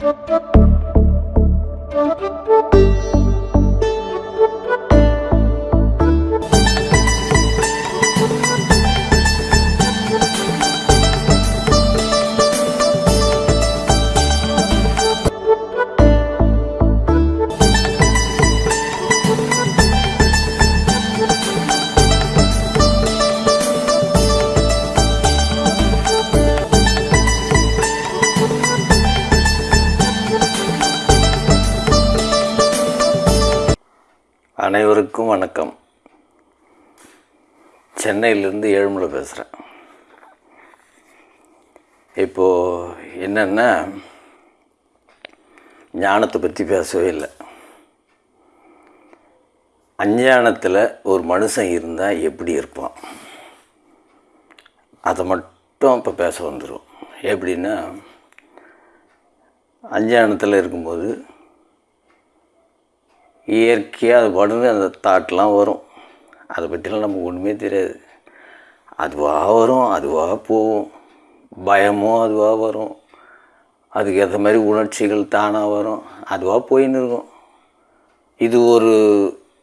Thank you. அனைவருக்கும் வணக்கம். சென்னையிலேருந்து ஏழுமலை பேசுகிறேன் இப்போது என்னென்னா ஞானத்தை பற்றி பேசவே இல்லை. அஞ்ஞானத்தில் ஒரு மனுஷன் இருந்தால் எப்படி இருப்பான்? அதை மட்டும் இப்போ பேச வந்துடும் எப்படின்னா அஞ்ஞானத்தில் இருக்கும்போது இயற்கையாக அது உடனே அந்த தாட்லாம் வரும். அதை பற்றிலாம் நமக்கு ஒன்றுமே தெரியாது. அதுவாக வரும் அதுவாக போகும். பயமும் அதுவாக வரும். அதுக்கு ஏற்ற மாதிரி உணர்ச்சிகள் தானாக வரும். அதுவாக போயின்னு இருக்கும். இது ஒரு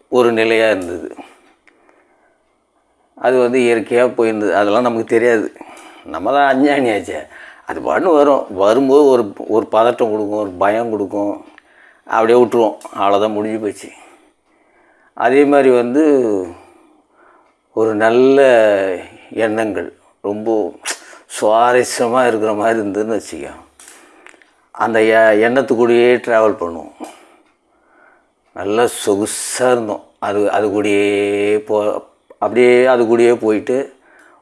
ஒரு நிலையாக இருந்தது. அது வந்து இயற்கையாக போயிருந்தது. அதெல்லாம் நமக்கு தெரியாது. நம்ம தான் அஞ்ஞானியாச்சே. அது பாட்டுன்னு வரும். வரும்போது ஒரு ஒரு பதட்டம் கொடுக்கும் ஒரு பயம் கொடுக்கும். அப்படியே விட்டுருவோம். அவ்வளோதான் முடிஞ்சு போச்சு. அதே மாதிரி வந்து ஒரு நல்ல எண்ணங்கள் ரொம்ப சுவாரஸ்யமாக இருக்கிற மாதிரி இருந்ததுன்னு வச்சுக்கோ அந்த எ எண்ணத்துக்கூடயே ட்ராவல் பண்ணுவோம். நல்லா சொகுசாக இருந்தோம். அது அது கூடயே போ அப்படியே அது கூடயே போயிட்டு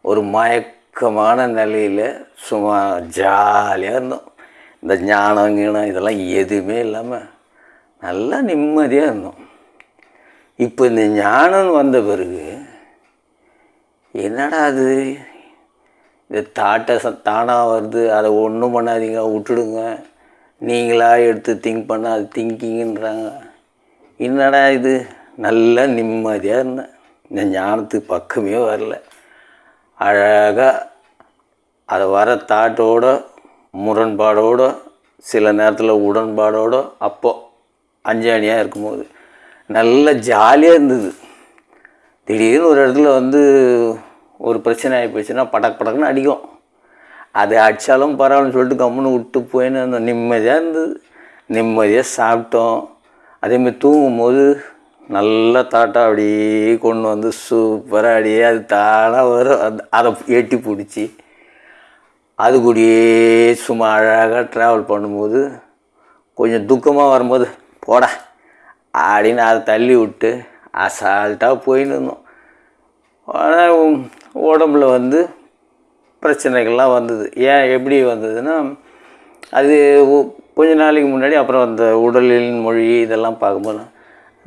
ஒரு மயக்கமான நிலையில் சும்மா ஜாலியாக இருந்தோம். இந்த ஞானம் கீனம் இதெல்லாம் எதுவுமே இல்லாமல் நல்லா நிம்மதியாக இருந்தோம். இப்போ இந்த ஞானம் வந்த பிறகு என்னடா அது? இந்த தாட்டை ச தானாக வருது. அதை ஒன்றும் பண்ணாதீங்க. விட்டுடுங்க. நீங்களாக எடுத்து திங்க் பண்ண அது திங்கிங்கன்றாங்க. என்னடா இது? நல்லா நிம்மதியாக இருந்தேன். இந்த ஞானத்துக்கு பக்கமே வரல. அழகாக அதை வர தாட்டோட முரண்பாடோட சில நேரத்தில் உடன்பாடோட அப்போ அஞ்சாணியாக இருக்கும்போது. நல்ல ஜாலியாக இருந்தது. திடீர்னு ஒரு இடத்துல வந்து ஒரு பிரச்சனை ஆகி போச்சுன்னா படக் படக்குன்னு அடிக்கும். அது அடித்தாலும் பரவாயில்லன்னு சொல்லிட்டு கம்முன்னு விட்டு போயின்னு இருந்தோம். நிம்மதியாக இருந்தது. நிம்மதியாக சாப்பிட்டோம். அதேமாதிரி தூங்கும்போது நல்ல தாட்டாக அப்படியே கொண்டு வந்து சூப்பராக அப்படியே அது தானாக வரும். அது அதை எட்டி பிடிச்சி அது கூடயே சும்மா அழகாக ட்ராவல் பண்ணும்போது கொஞ்சம் துக்கமாக வரும்போது போடா. அப்படின்னு அதை தள்ளி விட்டு அசால்ட்டாக போயின்னு இருந்தோம். ஆனால் உடம்புல வந்து பிரச்சனைகள்லாம் வந்தது. ஏன் எப்படி வந்ததுன்னா அது கொஞ்ச நாளைக்கு முன்னாடி அப்புறம் அந்த உடலின் மொழி இதெல்லாம் பார்க்கும்போது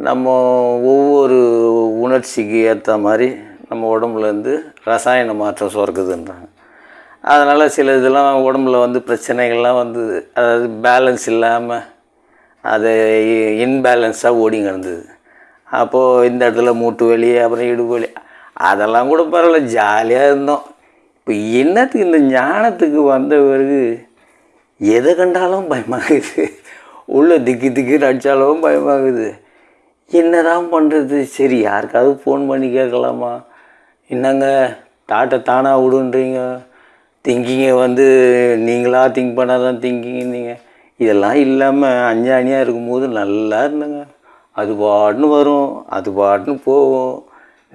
நம்ம ஒவ்வொரு உணர்ச்சிக்கு ஏற்ற மாதிரி நம்ம உடம்புலேருந்து ரசாயன மாற்றம் சுரக்குதுன்றாங்க. அதனால் சில இதெல்லாம் உடம்புல வந்து பிரச்சனைகள்லாம் வந்தது. அதாவது பேலன்ஸ் இல்லாமல் அது இன்பேலன்ஸாக ஓடி கிடந்தது அப்போது இந்த இடத்துல மூட்டு வலி அப்புறம் இடுப்பு வலி அதெல்லாம் கூட பரவாயில்ல ஜாலியாக இருந்தோம். இப்போ என்னத்துக்கு இந்த ஞானத்துக்கு வந்த பிறகு எதை கண்டாலும் பயமாகுது. உள்ளே திக்கி திக்கி அடித்தாலும் பயமாகுது. என்னதான் பண்ணுறது சரி யாருக்காவது ஃபோன் பண்ணி கேட்கலாமா? என்னங்க தாட்டை தானாக விடுன்றீங்க? திங்கிங்கை வந்து நீங்களாக திங்க் பண்ணாதான் திங்கிங்க நீங்கள் இதெல்லாம் இல்லாமல் அஞ்சாணியாக இருக்கும்போது நல்லா இருந்தேங்க. அது பாட்டுன்னு வரும் அது பாட்டுன்னு போகும்.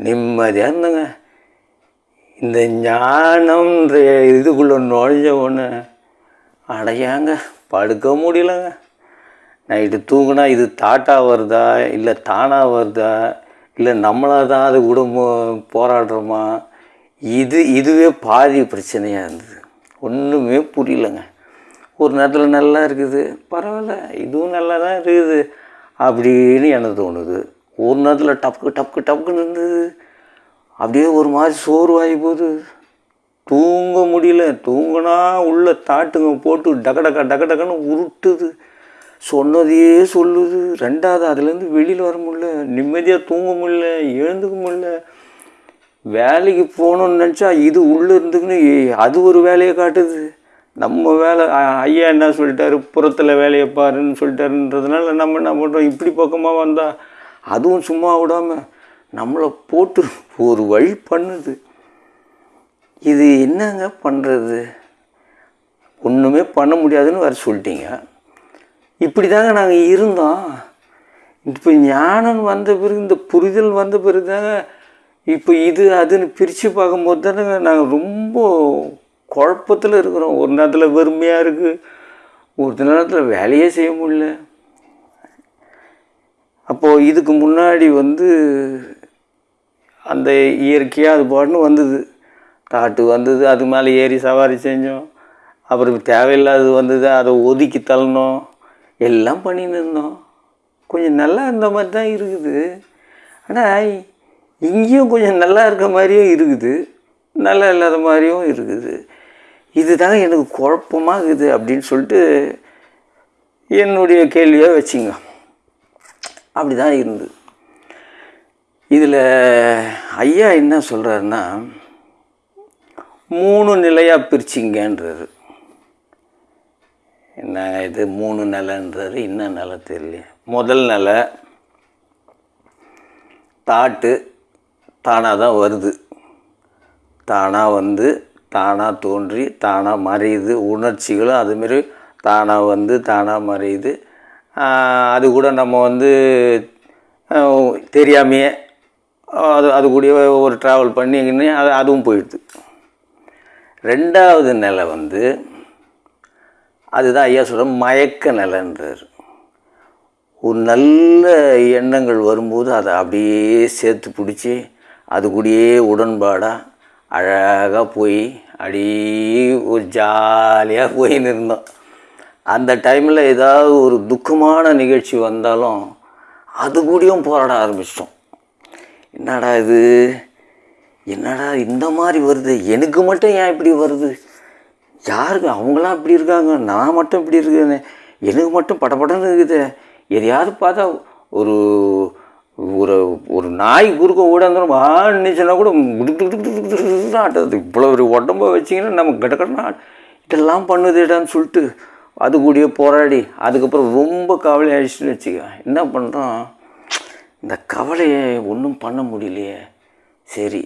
நிம்மதியாக இருந்தேங்க. இந்த ஞானம்ன்ற இதுக்குள்ளே நுழைஞ்ச ஒன்று அடையாங்க படுக்க முடியலங்க. நைட்டு தூங்கினா இது தாட்டாக வருதா இல்லை தானாக வருதா இல்லை நம்மளாக தான் அது கூட போராடுறோமா? இது இதுவே பாதி பிரச்சனையாக இருந்தது. ஒன்றுமே புரியலங்க. ஒரு நேரத்தில் நல்லா இருக்குது. பரவாயில்ல இதுவும் நல்லா தான் இருக்குது அப்படின்னு எனக்கு தோணுது. ஒரு நேரத்தில் டப்கு டப்கு டப்குன்னு இருந்தது. அப்படியே ஒரு மாதிரி சோர்வாகி போகுது. தூங்க முடியல. தூங்கினா உள்ள தாட்டுங்க போட்டு டக டக டக டக்குன்னு உருட்டுது. சொன்னதையே சொல்லுது. ரெண்டாவது அதுலேருந்து வெளியில் வர முடியல. நிம்மதியாக தூங்க முடியல. எழுந்துக்க முடியல. வேலைக்கு போகணுன்னு நினச்சா இது உள்ளே இருந்துக்குன்னு அது ஒரு வேலையை காட்டுது. நம்ம வேலை ஐயா என்ன சொல்லிட்டாரு புறத்தில் வேலையை பாருன்னு சொல்லிட்டாருன்றதுனால நம்ம என்ன பண்ணுறோம் இப்படி பக்கமாக வந்தால் அதுவும் சும்மா விடாமல் நம்மளை போட்டு ஒரு வழி பண்ணுது. இது என்னங்க பண்ணுறது ஒன்றுமே பண்ண முடியாதுன்னு வேறு சொல்லிட்டீங்க. இப்படி தாங்க நாங்கள் இருந்தோம். இப்போ ஞானம் வந்த பிறகு இந்த புரிதல் வந்த பிறகு தாங்க இப்போ இது அதுன்னு பிரித்து பார்க்கும்போது தானே நாங்கள் ரொம்ப குழப்பத்தில் இருக்கிறோம். ஒரு நேரத்தில் வெறுமையாக இருக்குது ஒரு நேரத்தில் வேலையே செய்ய முடியல. அப்போது இதுக்கு முன்னாடி வந்து அந்த இயற்கையாக அது பாட்டுன்னு வந்தது. காட்டு வந்தது அது மேலே ஏறி சவாரி செஞ்சோம். அப்புறம் தேவையில்லாதது வந்தது அதை ஒதுக்கி தள்ளணும். எல்லாம் பண்ணின்னு இருந்தோம். கொஞ்சம் நல்லா இருந்த மாதிரி தான் இருக்குது. ஆனால் இங்கேயும் கொஞ்சம் நல்லா இருக்க மாதிரியும் இருக்குது. நல்லா இல்லாத மாதிரியும் இருக்குது. இதுதாங்க எனக்கு குழப்பமாக இருக்குது அப்படின்னு சொல்லிட்டு என்னுடைய கேள்வியாக வச்சுங்க. அப்படி தான் இருந்தது. இதில் ஐயா என்ன சொல்கிறாருன்னா மூணு நிலையாக பிரிச்சிங்கன்றாரு. என்ன இது மூணு நிலன்றது என்ன நிலை தெரியல முதல் நிலை தாட்டு தானாக தான் வருது. தானாக வந்து தானாக தோன்றி தானாக மறையுது. உணர்ச்சிகளும் அதுமாரி தானாக வந்து தானாக மறையுது. அது கூட நம்ம வந்து தெரியாமையே அது அது கூடயே ஒரு ட்ராவல் பண்ணிங்கன்னு அது அதுவும் போயிடுது. ரெண்டாவது நிலை வந்து அதுதான் ஐயா சொல்கிற மயக்க நிலைன்றார். ஒரு நல்ல எண்ணங்கள் வரும்போது அதை அப்படியே சேர்த்து பிடிச்சி அது கூடயே உடன்பாடாக அழகாக போய் அப்படியே ஒரு ஜாலியாக போயின்னு இருந்தோம் அந்த டைமில் ஏதாவது ஒரு துக்கமான நிகழ்ச்சி வந்தாலும் அது கூடயும் போராட ஆரம்பிச்சிட்டோம். என்னடா இது? என்னடா இந்த மாதிரி வருது? எனக்கு மட்டும் ஏன் இப்படி வருது? யாருக்கு அவங்களாம் இப்படி இருக்காங்க நான் மட்டும் இப்படி இருக்கேனே. எனக்கு மட்டும் படப்படன்னு இருக்குது. எதையாவது பார்த்தா ஒரு ஒரு ஒரு நாய் குறுக்க ஓடாந்துடும் ஆனிச்சுன்னா கூட ஆட்டது இவ்வளோ ஒரு உடம்ப வச்சிங்கன்னா நம்ம கிடக்கடனா இதெல்லாம் பண்ணுதுடான்னு சொல்லிட்டு அது கூடயே போராடி அதுக்கப்புறம் ரொம்ப கவலை ஆயிடுச்சுன்னு வச்சுக்க. என்ன பண்ணுறோம் இந்த கவலையை ஒன்றும் பண்ண முடியலையே. சரி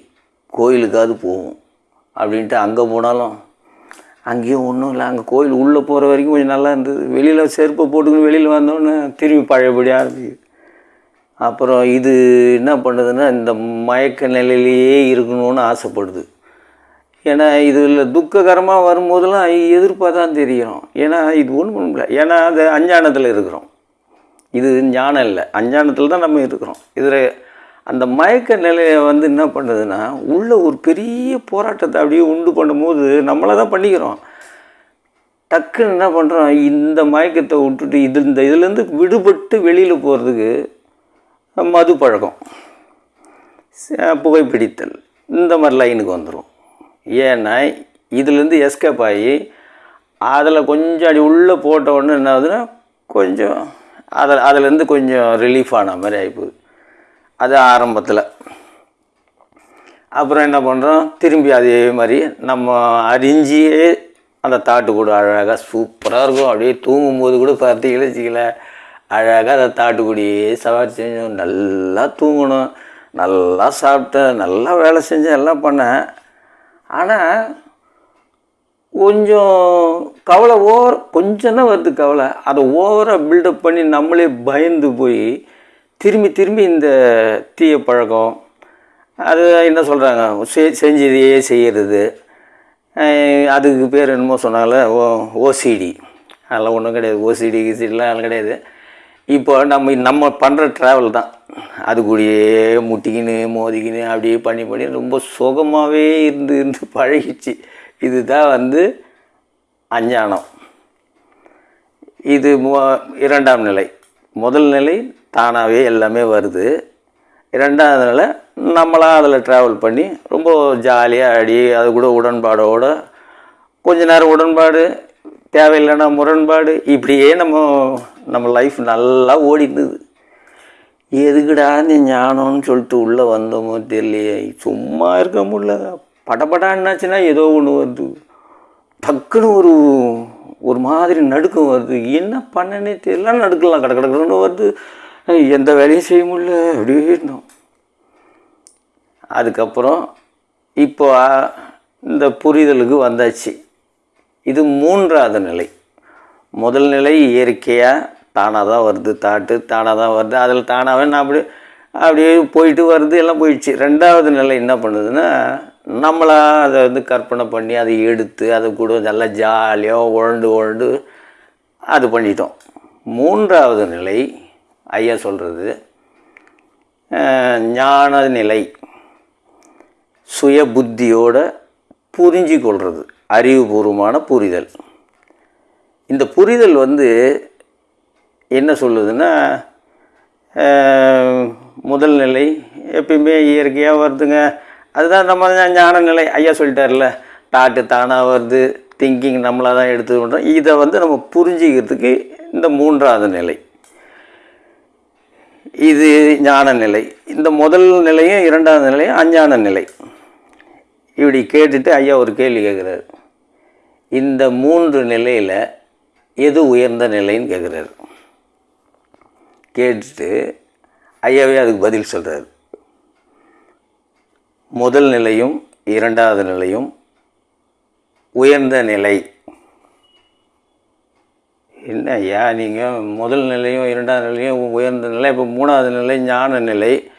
கோயிலுக்காவது போவோம் அப்படின்ட்டு அங்கே போனாலும் அங்கேயும் ஒன்றும் இல்லை. அங்கே கோயில் உள்ளே போகிற வரைக்கும் கொஞ்சம் நல்லா இருந்தது. வெளியில் செருப்பை போட்டுக்கின்னு வெளியில் வந்தோன்னே திரும்பி பழையபடி ஆரம்பிக்குது அப்புறம் இது என்ன பண்ணுதுன்னா இந்த மயக்க நிலையிலேயே இருக்கணும்னு ஆசைப்படுது. ஏன்னா இதில் துக்ககரமாக வரும்போதெல்லாம் எதிர்ப்பாக தான் தெரியும் ஏன்னா இது ஒன்றும் பண்ண முடியல ஏன்னா அது அஞ்ஞானத்தில் இருக்கிறோம். இது ஞானம் இல்லை. அஞ்ஞானத்தில் தான் நம்ம இருக்கிறோம். இதில் அந்த மயக்க நிலையை வந்து என்ன பண்ணுதுன்னா உள்ள ஒரு பெரிய போராட்டத்தை அப்படியே உண்டு பண்ணும்போது நம்மளை தான் பண்ணிக்கிறோம். டக்குன்னு என்ன பண்ணுறோம் இந்த மயக்கத்தை விட்டுட்டு இது இந்த இதுலேருந்து விடுபட்டு வெளியில் போகிறதுக்கு மது பழக்கம் ச- புகைப்பிடித்தல் இந்த மாதிரி லைனுக்கு வந்துடும் ஏன்னா இதுலேருந்து எஸ்கேப் ஆகி அதில் கொஞ்சம் அடி உள்ளே போட்ட உடனே என்ன ஆகுதுன்னா கொஞ்சம் அதில் அதுலேருந்து கொஞ்சம் ரிலீஃப் ஆன மாதிரி ஆகிப்போகுது அது ஆரம்பத்தில். அப்புறம் என்ன பண்ணுறோம் திரும்பி அதே மாதிரி நம்ம அறிஞ்சியே அந்த தாட்டு கூட அழகாக சூப்பராக இருக்கும். அப்படியே தூங்கும்போது கூட பார்த்தீங்களா வச்சுக்கல அழகாக அந்த தாட்டுக்குடியே சவாரி செஞ்சோம். நல்லா தூங்கணும். நல்லா சாப்பிட்டேன். நல்லா வேலை செஞ்சேன். எல்லாம் பண்ணேன். ஆனால் கொஞ்சம் கவலை ஓவர் கொஞ்சம் தான் வருது கவலை. அதை ஓவராக பில்டப் பண்ணி நம்மளே பயந்து போய் திரும்பி திரும்பி இந்த தீய பழக்கம் அது என்ன சொல்கிறாங்க செ செஞ்சதையே செய்கிறது அதுக்கு பேர் என்னமோ சொன்னாங்களே ஓ ஓசிடி அதெல்லாம் ஒன்றும் கிடையாது. ஓசிடி கிசிடிலாம் அதெல்லாம் கிடையாது. இப்போ நம்ம நம்ம பண்ணுற ட்ராவல் தான். அது கூடயே முட்டிக்கின்னு மோதிக்கின்னு அப்படியே பண்ணி பண்ணி ரொம்ப சுகமாகவே இருந்து இருந்து பழகிச்சு இதுதான் வந்து அஞ்ஞானம். இது மு- இரண்டாம் நிலை. முதல் நிலை தானாகவே எல்லாமே வருது. இரண்டாவது நிலை நம்மளாக அதில் ட்ராவல் பண்ணி ரொம்ப ஜாலியாக ஆடி அது கூட உடன்பாடோட கொஞ்ச நேரம் உடன்பாடு தேவையில்லைன்னா முரண்பாடு. இப்படியே நம்ம நம்ம லைஃப் நல்லா ஓடிந்தது எதுக்குடா இந்த ஞானம்னு சொல்லிட்டு உள்ளே வந்தோமோ தெரியலையே. சும்மா இருக்க முடியல. படப்படான்னாச்சுன்னா ஏதோ ஒன்று வருது. டக்குன்னு ஒரு ஒரு மாதிரி நடுக்கம் வருது. என்ன பண்ணனே தெரியல. நடுக்கலாம். கட கட வருது. எந்த வேலையும் செய்ய முடியல. அப்படியே இருந்தோம். அதுக்கப்புறம் இப்போ இந்த புரிதலுக்கு வந்தாச்சு. இது மூன்றாவது நிலை. முதல் நிலை இயற்கையாக தானாக தான் வருது தாட்டு தானாக தான் வருது அதில் தானாகவே நான் அப்படி அப்படியே போயிட்டு வருது எல்லாம் போயிடுச்சு. ரெண்டாவது நிலை என்ன பண்ணுதுன்னா நம்மளாக அதை வந்து கற்பனை பண்ணி அதை எடுத்து அதை கூட நல்லா ஜாலியாக உழண்டு உழண்டு அது பண்ணிட்டோம். மூன்றாவது நிலை ஐயா சொல்கிறது ஞான நிலை சுய புத்தியோட புரிஞ்சு கொள்வது அறிவுபூர்வமான புரிதல். இந்த புரிதல் வந்து என்ன சொல்லுதுன்னா முதல் நிலை எப்பயுமே இயற்கையாக வருதுங்க. அதுதான் நம்ம ஞான நிலை. ஐயா சொல்லிட்டார்ல தாட்டு தானாக வருது திங்கிங் நம்மளாக தான் எடுத்து பண்ணுறோம் இதை வந்து நம்ம புரிஞ்சிக்கிறதுக்கு இந்த மூன்றாவது நிலை. இது ஞான நிலை. இந்த முதல் நிலையும் இரண்டாவது நிலையும் அஞ்ஞான நிலை. இப்படி கேட்டுட்டு ஐயா ஒரு கேள்வி கேட்குறாரு இந்த மூன்று நிலையில் எது உயர்ந்த நிலைன்னு கேட்குறாரு கேட்டுட்டு ஐயாவே அதுக்கு பதில் சொல்கிறார் முதல் நிலையும் இரண்டாவது நிலையும் உயர்ந்த நிலை. என்ன ஐயா நீங்கள் முதல் நிலையும் இரண்டாவது நிலையும் உயர்ந்த நிலை இப்போ மூணாவது நிலை ஞான நிலை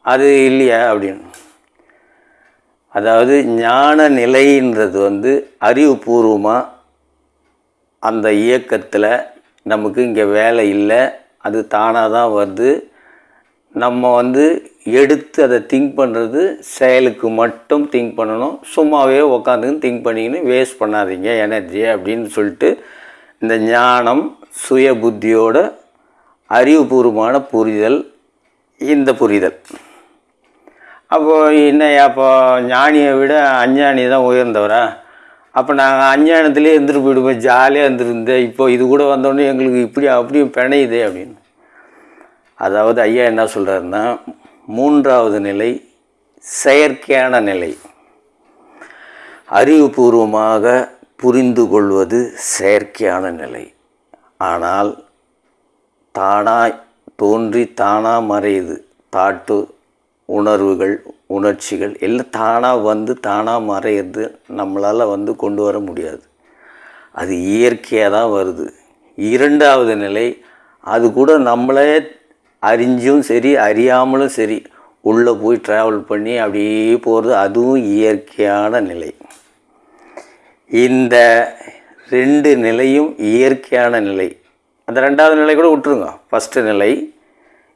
அது இல்லையா அப்படின்னு. அதாவது ஞான நிலைன்றது வந்து அறிவுபூர்வமாக அந்த இயக்கத்தில் நமக்கு இங்கே வேலை இல்லை அது தானாக தான் வருது. நம்ம வந்து எடுத்து அதை திங்க் பண்ணுறது செயலுக்கு மட்டும் திங்க் பண்ணணும். சும்மாவே உக்காந்துன்னு திங்க் பண்ணிக்கின்னு வேஸ்ட் பண்ணாதீங்க எனர்ஜியை அப்படின்னு சொல்லிட்டு இந்த ஞானம் சுய புத்தியோட அறிவுபூர்வமான புரிதல் இந்த புரிதல். அப்போது என்ன அப்போ ஞானியை விட அஞ்ஞானி தான் உயர்ந்தவரா? அப்போ நாங்கள் அஞ்ஞானத்திலே இருந்துட்டு போயிடுவோம் ஜாலியாக இருந்துருந்தேன். இப்போ இது கூட வந்தோடனே எங்களுக்கு இப்படி அப்படியும் பிணையுதே அப்படின்னு. அதாவது ஐயா என்ன சொல்கிறாருன்னா மூன்றாவது நிலை செயற்கையான நிலை. அறிவுபூர்வமாக புரிந்து கொள்வது செயற்கையான நிலை. ஆனால் தானாய் தோன்றி தானாக மறையுது. தாட்டு உணர்வுகள் உணர்ச்சிகள் எல்லாம் தானாக வந்து தானாக மறையிறது நம்மளால் வந்து கொண்டு வர முடியாது. அது இயற்கையாக தான் வருது. இரண்டாவது நிலை அது கூட நம்மளே அறிஞ்சும் சரி அறியாமலும் சரி உள்ளே போய் ட்ராவல் பண்ணி அப்படியே போகிறது அதுவும் இயற்கையான நிலை. இந்த ரெண்டு நிலையும் இயற்கையான நிலை. அந்த ரெண்டாவது நிலை கூட விட்டுருங்க. ஃபஸ்ட்டு நிலை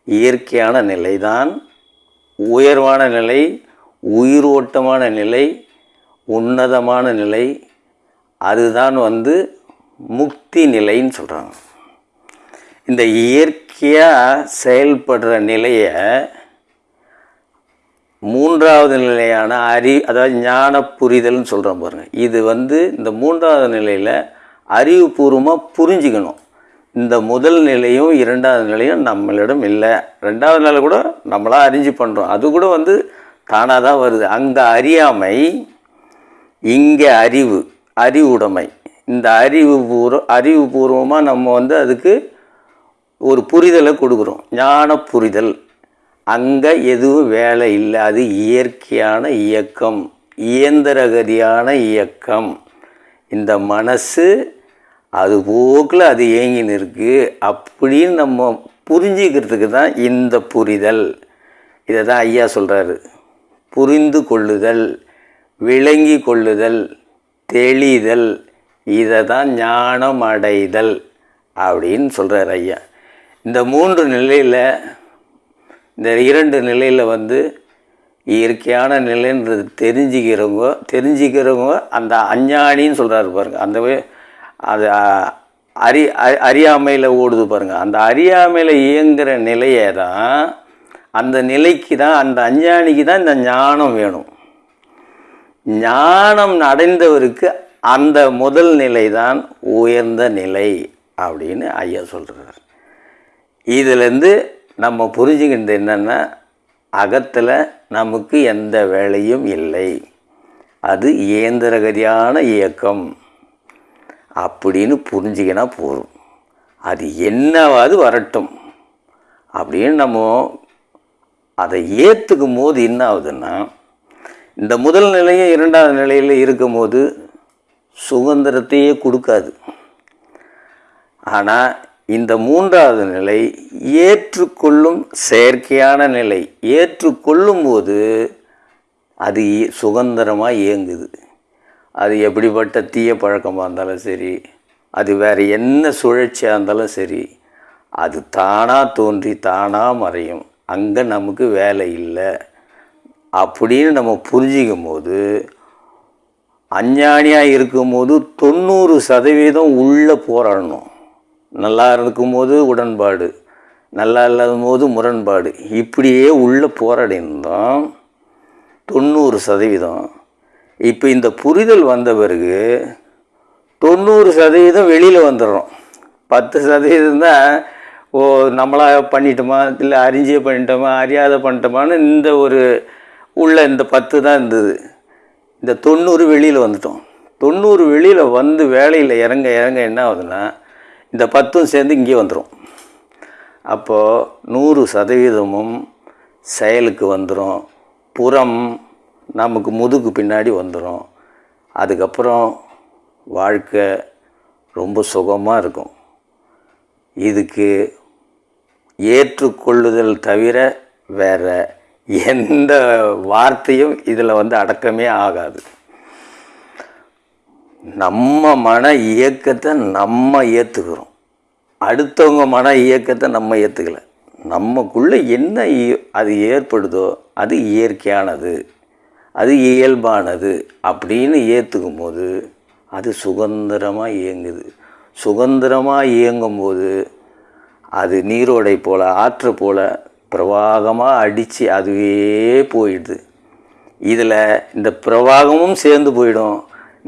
இயற்கையான நிலை தான் உயர்வான நிலை உயிர் ஓட்டமான நிலை உன்னதமான நிலை அதுதான் வந்து முக்தி நிலைன்னு சொல்கிறாங்க இந்த இயற்கையாக செயல்படுற நிலையை மூன்றாவது நிலையான அறி அதாவது ஞான புரிதல்னு சொல்கிறோம் பாருங்கள் இது வந்து இந்த மூன்றாவது நிலையில் அறிவுபூர்வமாக புரிஞ்சுக்கணும். இந்த முதல் நிலையும் இரண்டாவது நிலையும் நம்மளிடம் இல்லை. ரெண்டாவது நிலை கூட நம்மளாக அறிஞ்சு பண்ணுறோம் அது கூட வந்து தானாக தான் வருது. அங்கே அறியாமை இங்கே அறிவு அறிவுடைமை. இந்த அறிவு பூர்வ அறிவுபூர்வமாக நம்ம வந்து அதுக்கு ஒரு புரிதலை கொடுக்குறோம். ஞான புரிதல். அங்கே எதுவும் வேலை இல்லை. அது இயற்கையான இயக்கம். இயந்திரகதியான இயக்கம். இந்த மனசு அது போக்கில் அது ஏங்கின்னு இருக்குது அப்படின்னு நம்ம புரிஞ்சிக்கிறதுக்கு தான் இந்த புரிதல். இதை தான் ஐயா சொல்கிறாரு புரிந்து கொள்ளுதல் விளங்கி கொள்ளுதல் தெளிதல் இதை தான் ஞானம் அடைதல் அப்படின்னு சொல்கிறார் ஐயா. இந்த மூன்று நிலையில் இந்த இரண்டு நிலையில் வந்து இயற்கையான நிலைன்றது தெரிஞ்சுக்கிறவங்க தெரிஞ்சுக்கிறவங்க அந்த அஞ்ஞானின்னு சொல்கிறாரு பாருங்க. அந்த அது அறி அறியாமையில் ஓடுது பாருங்கள் அந்த அறியாமையில் இயங்குகிற நிலையை தான் அந்த நிலைக்கு தான் அந்த அஞ்ஞானிக்கு தான் இந்த ஞானம் வேணும். ஞானம் அடைந்தவருக்கு அந்த முதல் நிலை தான் உயர்ந்த நிலை அப்படின்னு ஐயா சொல்கிறார் இதிலேருந்து நம்ம புரிஞ்சுக்கின்றது என்னென்னா அகத்தில் நமக்கு எந்த வேலையும் இல்லை. அது இயந்திரகதியான இயக்கம். அப்படின்னு புரிஞ்சிக்கினா போதும். அது என்னவாது வரட்டும். அப்படின்னு நம்ம அதை ஏற்றுக்கும் போது என்ன ஆகுதுன்னா இந்த முதல் நிலையும் இரண்டாவது நிலையில் இருக்கும்போது சுதந்திரத்தையே கொடுக்காது. ஆனால் இந்த மூன்றாவது நிலை ஏற்றுக்கொள்ளும் செயற்கையான நிலை ஏற்றுக்கொள்ளும் போது அது சுதந்திரமாக இயங்குது. அது எப்படிப்பட்ட தீய பழக்கமாக இருந்தாலும் சரி அது வேறு என்ன சுழற்சியாக இருந்தாலும் சரி அது தானாக தோன்றி தானாக மறையும். அங்கே நமக்கு வேலை இல்லை. அப்படின்னு நம்ம புரிஞ்சிக்கும் போது அஞ்ஞானியாக இருக்கும்போது தொண்ணூறு சதவீதம் உள்ளே போராடணும். நல்லா இருக்கும்போது உடன்பாடு நல்லா இல்லாத போது முரண்பாடு. இப்படியே உள்ளே போராடினோம் தொண்ணூறு சதவீதம். இப்போ இந்த புரிதல் வந்த பிறகு தொண்ணூறு சதவீதம் வெளியில் வந்துடுறோம் பத்து சதவீதம் தான் ஓ நம்மளா பண்ணிட்டோமா இல்லை அறிஞ்சே பண்ணிட்டோமா அறியாத பண்ணிட்டோமான்னு இந்த ஒரு உள்ள இந்த பத்து தான் இருந்தது. இந்த தொண்ணூறு வெளியில் வந்துட்டோம். தொண்ணூறு வெளியில் வந்து வேலையில் இறங்க இறங்க என்ன ஆகுதுன்னா இந்த பத்தும் சேர்ந்து இங்கே வந்துடும் அப்போது நூறு சதவீதமும் செயலுக்கு வந்துடும் புறம் நமக்கு முதுகு பின்னாடி வந்துடும் அதுக்கப்புறம் வாழ்க்கை ரொம்ப சுகமாக இருக்கும். இதுக்கு ஏற்றுக்கொள்ளுதல் தவிர வேற எந்த வார்த்தையும் இதில் வந்து அடக்கமே ஆகாது. நம்ம மன இயக்கத்தை நம்ம ஏற்றுக்கிறோம் அடுத்தவங்க மன இயக்கத்தை நம்ம ஏற்றுக்கலை நமக்குள்ளே என்ன அது ஏற்படுதோ அது இயற்கையானது. அது இயல்பானது அப்படின்னு ஏற்றுக்கும் போது அது சுதந்திரமாக இயங்குது. சுதந்திரமாக இயங்கும்போது அது நீரோடை போல் ஆற்று போல் பிரவாகமாக அடித்து அதுவே போயிடுது. இதில் இந்த பிரவாகமும் சேர்ந்து போயிடும்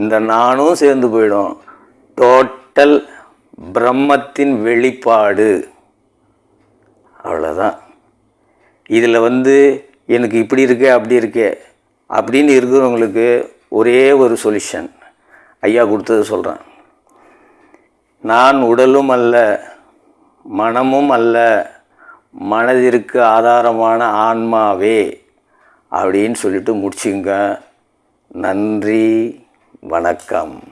இந்த நானும் சேர்ந்து போயிடும். டோட்டல் பிரம்மத்தின் வெளிப்பாடு. அவ்வளோதான் இதில் வந்து எனக்கு இப்படி இருக்கே அப்படி இருக்கே. அப்படின்னு இருக்கிறவங்களுக்கு ஒரே ஒரு சொல்யூஷன் ஐயா கொடுத்தது சொல்கிறேன் நான் உடலும் அல்ல மனமும் அல்ல மனதிற்கு ஆதாரமான ஆன்மாவே அப்படின்னு சொல்லிட்டு முடிச்சுங்க. நன்றி வணக்கம்.